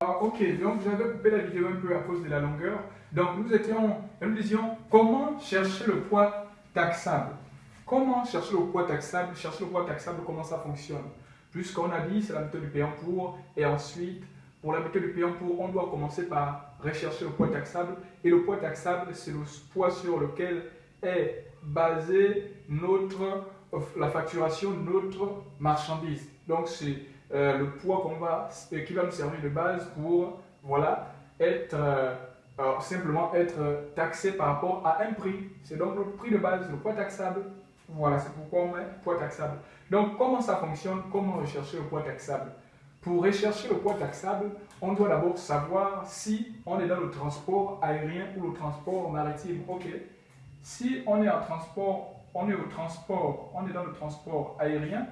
Ah, ok, donc j'avais coupé la vidéo un peu à cause de la longueur. Donc nous étions, nous disions comment chercher le poids taxable? Comment chercher le poids taxable Chercher le poids taxable, comment ça fonctionne? Puisqu'on a dit, c'est la méthode du payant pour, et ensuite, pour la méthode du payant pour, on doit commencer par rechercher le poids taxable. Et le poids taxable, c'est le poids sur lequel est basée notre, la facturation de notre marchandise. Donc c'est euh, le poids qu'on va, euh, qui va nous servir de base pour voilà, être, euh, simplement être taxé par rapport à un prix. C'est donc le prix de base, le poids taxable. Voilà, c'est pourquoi on met poids taxable. Donc comment ça fonctionne? Comment rechercher le poids taxable? Pour rechercher le poids taxable, on doit d'abord savoir si on est dans le transport aérien ou le transport maritime. Ok. Si on est en transport, on est au transport, on est dans le transport aérien,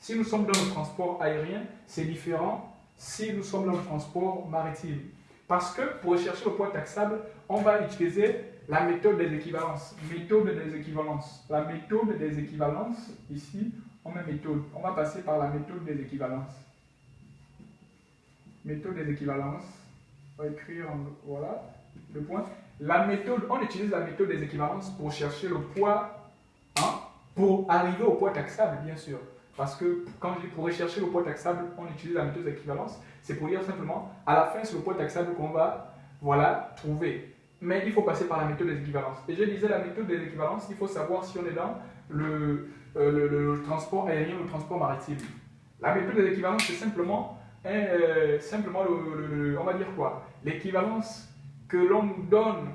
si nous sommes dans le transport aérien, c'est différent si nous sommes dans le transport maritime. Parce que pour rechercher le poids taxable, on va utiliser la méthode des équivalences. Méthode des équivalences. La méthode des équivalences, ici, on met méthode. On va passer par la méthode des équivalences. Méthode des équivalences. On va écrire, voilà, le point. La méthode, on utilise la méthode des équivalences pour chercher le poids, hein, pour arriver au poids taxable, bien sûr. Parce que quand je dis pour rechercher le poids taxable, on utilise la méthode d'équivalence. C'est pour dire simplement, à la fin, c'est le poids taxable qu'on va voilà, trouver. Mais il faut passer par la méthode des équivalences. Et je disais, la méthode des équivalences, il faut savoir si on est dans le, euh, le, transport aérien ou le transport maritime. La méthode des équivalences, c'est simplement, euh, simplement le, on va dire quoi? L'équivalence que l'on nous donne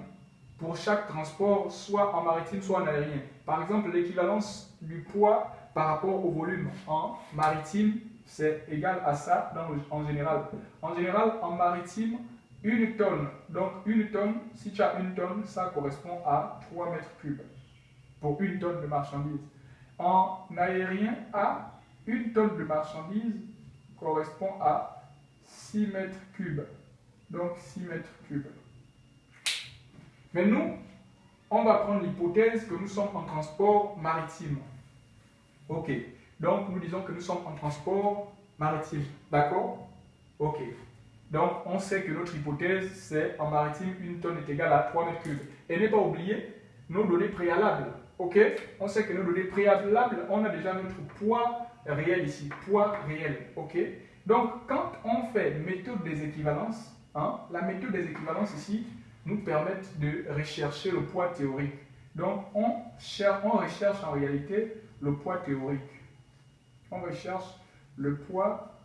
pour chaque transport, soit en maritime, soit en aérien. Par exemple, l'équivalence du poids par rapport au volume en maritime, c'est égal à ça en général. En général, en maritime, une tonne. Donc, une tonne, si tu as une tonne, ça correspond à 3 mètres cubes pour une tonne de marchandises. En aérien, à une tonne de marchandises correspond à 6 mètres cubes. Donc, 6 mètres cubes. Mais nous, on va prendre l'hypothèse que nous sommes en transport maritime. Ok. Donc, nous disons que nous sommes en transport maritime. D'accord? Ok. Donc, on sait que notre hypothèse, c'est en maritime, une tonne est égale à 3 mètres cubes. Et ne pas oublier nos données préalables. Ok? On sait que nos données préalables, on a déjà notre poids réel ici. Poids réel. Ok? Donc, quand on fait méthode des équivalences, hein, la méthode des équivalences ici nous permet de rechercher le poids théorique. Donc, on, cherche, on recherche en réalité le poids théorique. On recherche le poids,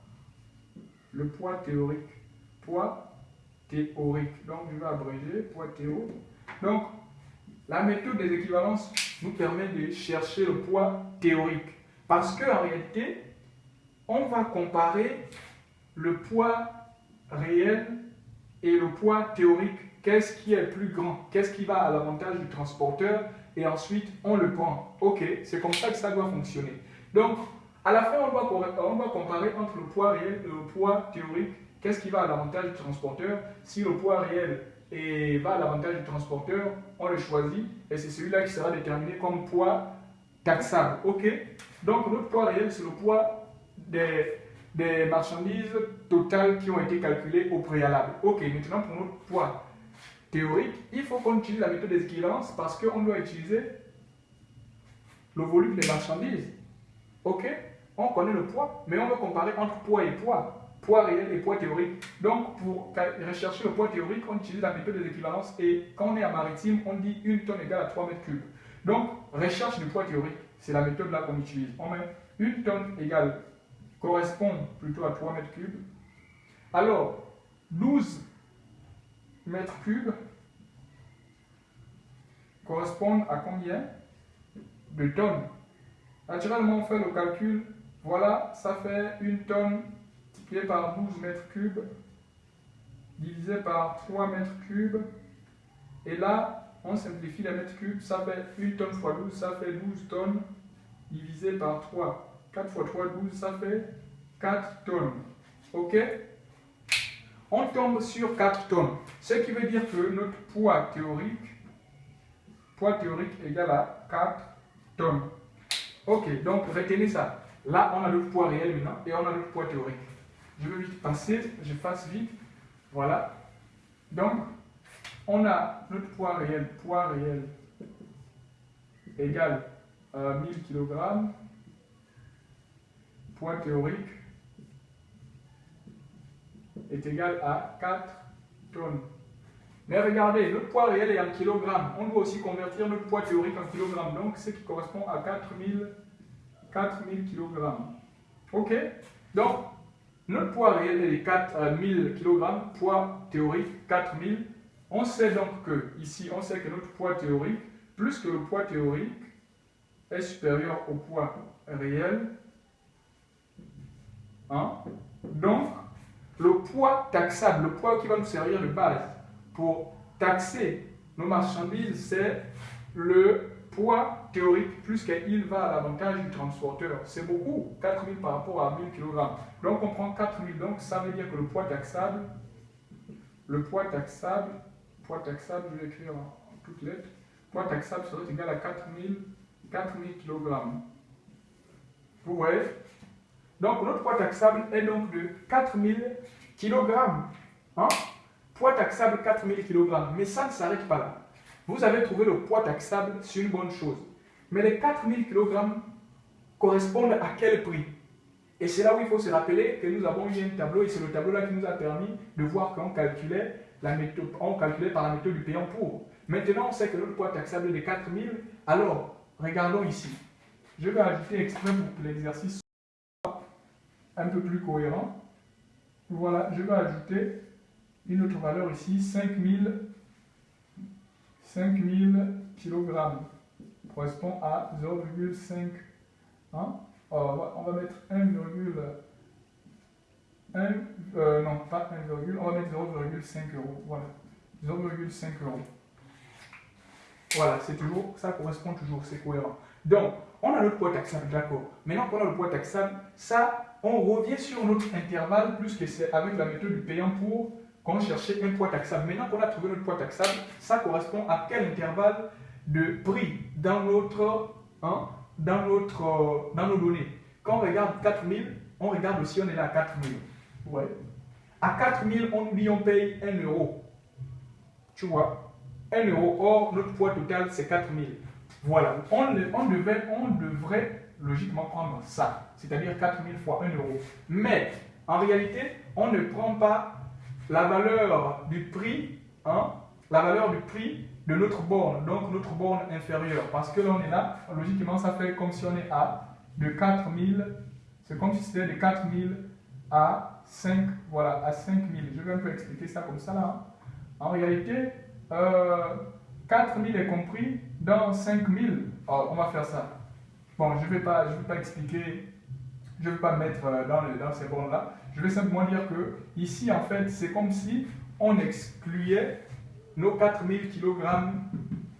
le poids théorique. Poids théorique. Donc, je vais abréger, poids théo. Donc, la méthode des équivalences nous permet de chercher le poids théorique. Parce qu'en réalité, on va comparer le poids réel et le poids théorique. Qu'est-ce qui est plus grand? Qu'est-ce qui va à l'avantage du transporteur et ensuite on le prend. Ok, c'est comme ça que ça doit fonctionner. Donc, à la fin, on doit, comparer entre le poids réel et le poids théorique. Qu'est-ce qui va à l'avantage du transporteur? Si le poids réel et va à l'avantage du transporteur, on le choisit et c'est celui-là qui sera déterminé comme poids taxable. Ok? Donc, notre poids réel, c'est le poids des marchandises totales qui ont été calculées au préalable. Ok, maintenant pour notre poids théorique, il faut qu'on utilise la méthode des équivalences parce qu'on doit utiliser le volume des marchandises. OK? On connaît le poids, mais on veut comparer entre poids et poids. Poids réel et poids théorique. Donc, pour rechercher le poids théorique, on utilise la méthode des équivalences et quand on est en maritime, on dit une tonne égale à 3 mètres cubes. Donc, recherche du poids théorique, c'est la méthode là qu'on utilise. On met une tonne égale correspond plutôt à 3 mètres cubes. Alors, 12 mètres cubes correspondent à combien de tonnes? Naturellement, on fait le calcul. Voilà, ça fait une tonne multipliée par 12 mètres cubes divisé par 3 mètres cubes. Et là, on simplifie les mètres cubes. Ça fait une tonne fois 12, ça fait 12 tonnes divisé par 3. 4 fois 3, 12, ça fait 4 tonnes. OK? On tombe sur 4 tonnes. Ce qui veut dire que notre poids théorique, poids théorique égal à 4 tonnes. Ok, donc retenez ça. Là, on a le poids réel maintenant et on a le poids théorique. Je vais vite passer, je fasse vite. Voilà. Donc, on a notre poids réel, poids réel égal à 1000 kg, poids théorique est égal à 4 tonnes. Mais regardez, le poids réel est en kilogrammes. On doit aussi convertir notre poids théorique en kilogrammes. Donc, ce qui correspond à 4000, 4000 kg. OK? Donc, notre poids réel est de 4000 kg, poids théorique 4000. On sait donc que, ici, on sait que notre poids théorique, plus que le poids théorique, est supérieur au poids réel. Hein? Donc, le poids taxable, le poids qui va nous servir de base pour taxer nos marchandises, c'est le poids théorique plus qu'il va à l'avantage du transporteur. C'est beaucoup, 4000 par rapport à 1000 kg. Donc on prend 4000, donc ça veut dire que le poids taxable, le poids taxable, poids taxable, je vais écrire en, toutes lettres, poids taxable serait égal à 4000, 4000 kg. Vous voyez? Donc notre poids taxable est donc de 4000 kg. Hein? Poids taxable 4000 kg. Mais ça ne s'arrête pas là. Vous avez trouvé le poids taxable, c'est une bonne chose. Mais les 4000 kg correspondent à quel prix? Et c'est là où il faut se rappeler que nous avons eu un tableau, et c'est le tableau-là qui nous a permis de voir qu'on calculait, la méthode, calculait par la méthode du payant pour. Maintenant, on sait que notre poids taxable est de 4000. Alors, regardons ici. Je vais ajouter exprès pour l'exercice un peu plus cohérent. Voilà, je vais ajouter une autre valeur ici, 5000 5000 kg correspond à 0,5. Hein? on va mettre 1, euh, non pas 1, on va mettre 0,5 euros. Voilà, 0,5 euros. Voilà, c'est toujours, ça correspond toujours, c'est cohérent. Donc, on a notre poids taxable, d'accord. Maintenant qu'on a le poids taxable, ça, on revient sur notre intervalle, plus que c'est avec la méthode du payant pour qu'on cherchait un poids taxable. Maintenant qu'on a trouvé notre poids taxable, ça correspond à quel intervalle de prix dans notre, hein, dans notre, dans nos données. Quand on regarde 4000, on regarde aussi, on est là à 4000. Ouais. À 4000, on dit on paye 1 euro. Tu vois? 1 euro. Or, notre poids total, c'est 4000. Voilà. On, devait, on devrait logiquement prendre ça. C'est-à-dire 4000 fois 1 euro. Mais, en réalité, on ne prend pas la valeur du prix, hein, la valeur du prix de notre borne, donc notre borne inférieure. Parce que là, on est là, logiquement, ça fait comme à de 4000, c'est comme si c'était de 4000 à 5, voilà, à 5000. Je vais un peu expliquer ça comme ça là. En réalité, euh, 4000 est compris dans 5000. on va faire ça. Bon, je ne vais, pas, vais pas expliquer, je ne vais pas mettre euh, dans, dans ces bornes-là. Je vais simplement dire que ici, en fait, c'est comme si on excluait nos 4000 kg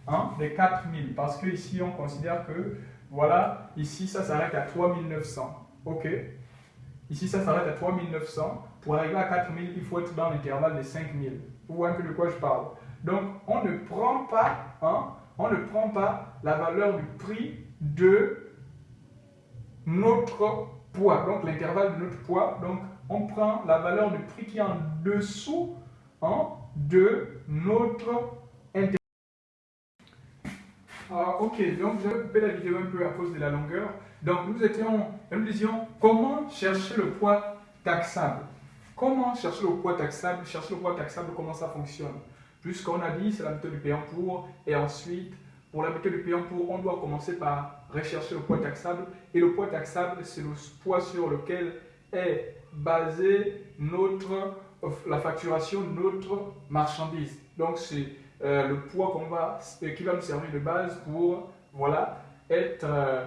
hein, des 4000. Parce que ici, on considère que, voilà, ici, ça s'arrête à 3900. OK Ici, ça s'arrête à 3900. Pour arriver à 4000, il faut être dans l'intervalle de 5000. Vous voyez un peu de quoi je parle. Donc, on ne prend pas, hein, on ne prend pas la valeur du prix de notre poids, donc l'intervalle de notre poids. Donc, on prend la valeur du prix qui est en dessous hein, de notre intervalle. Ah, ok, donc j'ai coupé la vidéo un peu à cause de la longueur. Donc nous étions, nous disions comment chercher le poids taxable? Comment chercher le poids taxable? Chercher le poids taxable, comment ça fonctionne? Puisqu'on a dit, c'est la méthode du payant pour, et ensuite, pour la méthode du payant pour, on doit commencer par rechercher le poids taxable. Et le poids taxable, c'est le poids sur lequel est basé notre, la facturation de notre marchandise. Donc, c'est euh, le poids qu'on va, euh, qui va nous servir de base pour voilà, être, euh,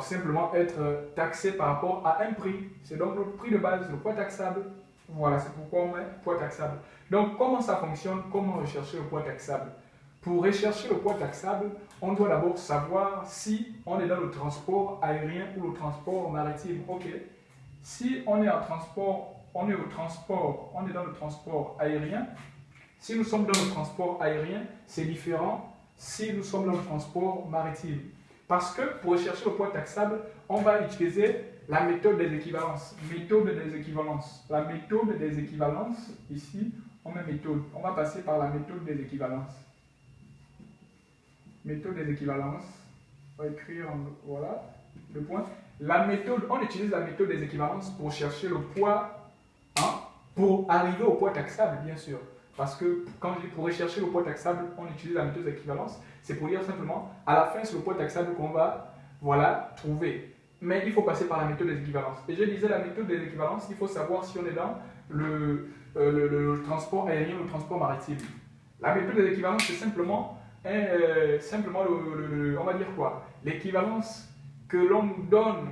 simplement être taxé par rapport à un prix. C'est donc le prix de base, le poids taxable. Voilà, c'est pourquoi on met poids taxable. Donc, comment ça fonctionne? Comment rechercher le poids taxable? Pour rechercher le poids taxable, on doit d'abord savoir si on est dans le transport aérien ou le transport maritime. Ok, si on est en transport, on est au transport, on est dans le transport aérien, si nous sommes dans le transport aérien, c'est différent si nous sommes dans le transport maritime. Parce que pour rechercher le poids taxable, on va utiliser la méthode des équivalences. Méthode des équivalences. La méthode des équivalences, ici, on met méthode. On va passer par la méthode des équivalences. Méthode des équivalences. On va écrire, voilà, le point. La méthode, on utilise la méthode des équivalences pour chercher le poids, hein, pour arriver au poids taxable, bien sûr. Parce que quand je dis pour rechercher le poids taxable, on utilise la méthode des équivalences. C'est pour dire simplement, à la fin, c'est le poids taxable qu'on va voilà, trouver. Mais il faut passer par la méthode des. Et je disais, la méthode des il faut savoir si on est dans le, euh, le, transport aérien ou le transport maritime. La méthode des c'est simplement, euh, simplement le, on va dire quoi? L'équivalence que l'on donne